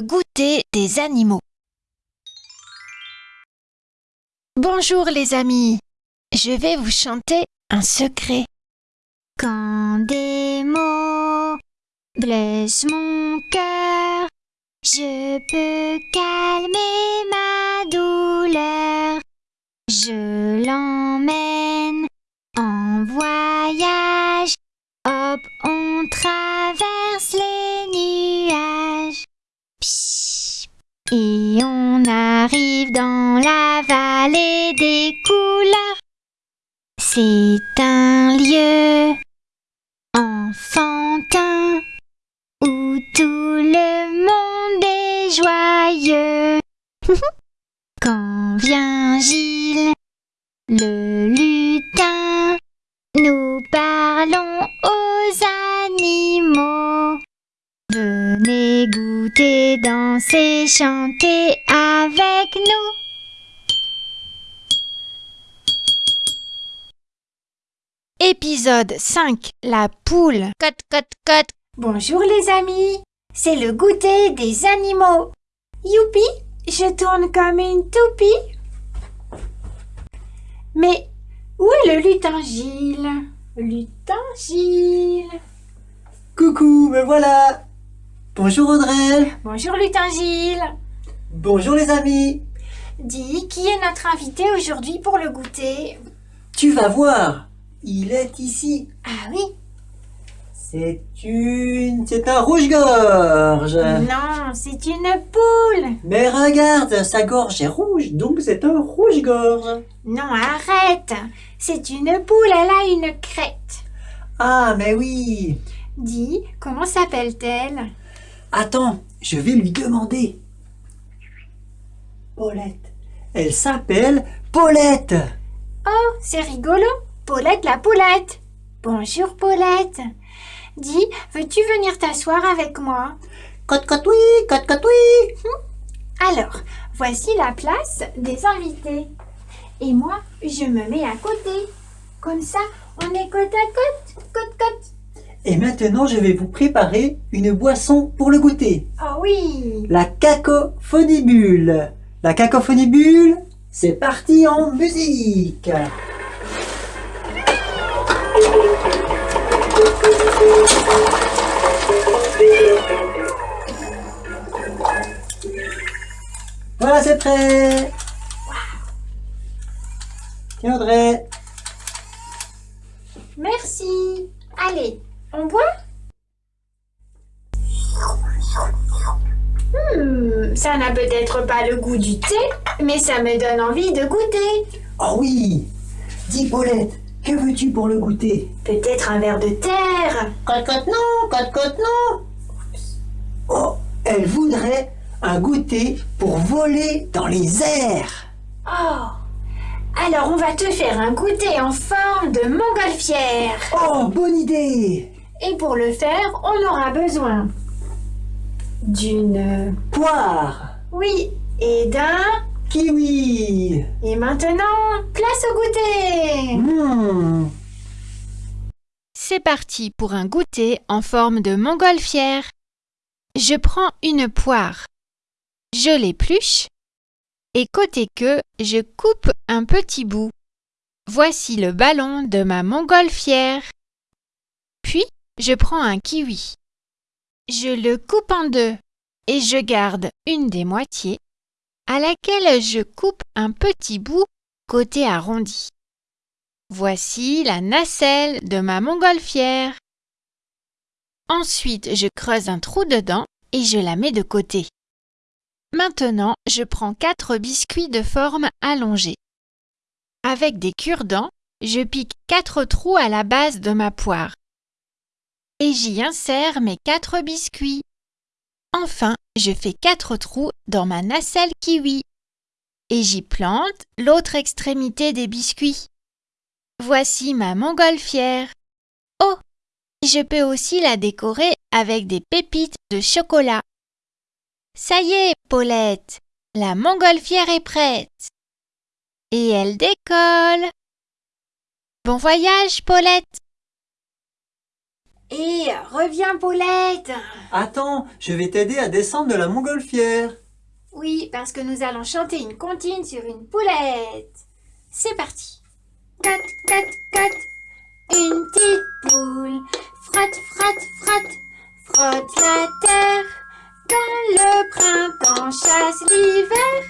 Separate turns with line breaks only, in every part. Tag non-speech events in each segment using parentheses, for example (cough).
goûter des animaux. Bonjour les amis, je vais vous chanter un secret.
Quand des mots blessent mon cœur, je peux calmer ma Et on arrive dans la vallée des couleurs. C'est un lieu enfantin où tout le monde est joyeux. (laughs) Quand vient Gilles, le goûter, danser, chanter avec nous.
Épisode 5 La poule. Cote, cote, cote.
Bonjour les amis, c'est le goûter des animaux. Youpi, je tourne comme une toupie. Mais où est le lutin Gilles Lutin Gilles.
Coucou, me voilà Bonjour Audrey
Bonjour lutin Gilles.
Bonjour les amis
Dis, qui est notre invité aujourd'hui pour le goûter?
Tu vas voir, il est ici.
Ah oui
C'est une... c'est un rouge-gorge
Non, c'est une poule.
Mais regarde, sa gorge est rouge, donc c'est un rouge-gorge.
Non, arrête. C'est une poule, elle a une crête.
Ah, mais oui
Dis, comment s'appelle-t-elle?
Attends, je vais lui demander. Paulette. Elle s'appelle Paulette
Oh, c'est rigolo. Paulette la poulette. Bonjour Paulette. Dis, veux-tu venir t'asseoir avec moi?
Cote cote oui, cote cote oui
Alors, voici la place des invités. Et moi, je me mets à côté. Comme ça, on est côte à côte, côte côte.
Et maintenant, je vais vous préparer une boisson pour le goûter.
Oh oui
La cacophonibule. La cacophonibule, c'est parti en musique. Voilà, c'est prêt. Tiens, Audrey.
Hmm, ça n'a peut-être pas le goût du thé, mais ça me donne envie de goûter.
Oh oui. Dis, Paulette, que veux-tu pour le goûter?
Peut-être un verre de terre.
Cote cote non, cote cote non. Oh, elle voudrait un goûter pour voler dans les airs.
Oh Alors on va te faire un goûter en forme de montgolfière.
Oh, bonne idée.
Et pour le faire, on aura besoin d'une...
Poire,
Oui, et d'un...
kiwi.
Et maintenant, place au goûter
Hmm.
C'est parti pour un goûter en forme de montgolfière. Je prends une poire. Je l'épluche. Et côté queue, je coupe un petit bout. Voici le ballon de ma montgolfière. Puis, je prends un kiwi. Je le coupe en deux et je garde une des moitiés à laquelle je coupe un petit bout côté arrondi. Voici la nacelle de ma montgolfière. Ensuite, je creuse un trou dedans et je la mets de côté. Maintenant, je prends quatre biscuits de forme allongée. Avec des cure-dents, je pique quatre trous à la base de ma poire. Et j'y insère mes quatre biscuits. Enfin, je fais quatre trous dans ma nacelle kiwi. Et j'y plante l'autre extrémité des biscuits. Voici ma montgolfière. Oh, je peux aussi la décorer avec des pépites de chocolat. Ça y est, Paulette, la montgolfière est prête. Et elle décolle. Bon voyage, Paulette.
Et reviens, Paulette.
Attends, je vais t'aider à descendre de la montgolfière.
Oui, parce que nous allons chanter une comptine sur une poulette. C'est parti. Cat, cat, cat. Une petite poule. Frotte, frotte, frotte. Frotte la terre. Quand le printemps chasse l'hiver,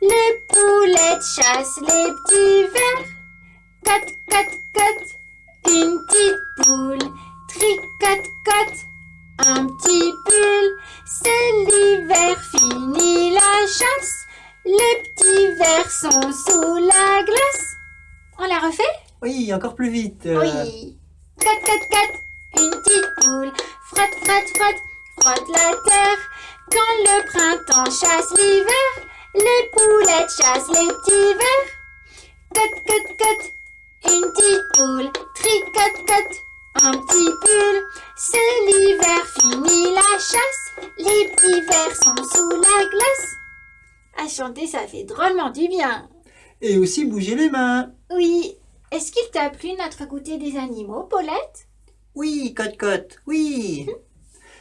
les poulettes chassent les petits vers. Cat, cat, cat. Une petite poule. Tricote-cote. Un petit pull. C'est l'hiver, fini la chasse. Les petits vers sont sous la glace. On la refait?
Oui, encore plus vite. euh,
Oui. Cat, cat, cat, une petite poule. Frotte, frotte, frotte, frotte la terre. Quand le printemps chasse l'hiver, les poulettes chassent les petits vers. Cat, cat, cat, une petite poule. Tricote, cote, un petit pull. C'est l'hiver, fini la chasse. Les petits vers sont sous la glace. À chanter, ça fait drôlement du bien.
Et aussi bouger les mains.
Oui. Est-ce qu'il t'a plu notre goûter des animaux, Paulette?
Oui, cote-cote, oui.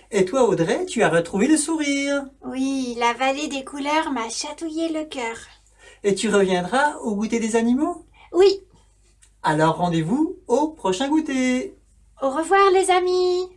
Et toi, Audrey, tu as retrouvé le sourire.
Oui, la vallée des couleurs m'a chatouillé le cœur.
Et tu reviendras au goûter des animaux?
Oui,
Alors rendez-vous au prochain goûter.
Au revoir les amis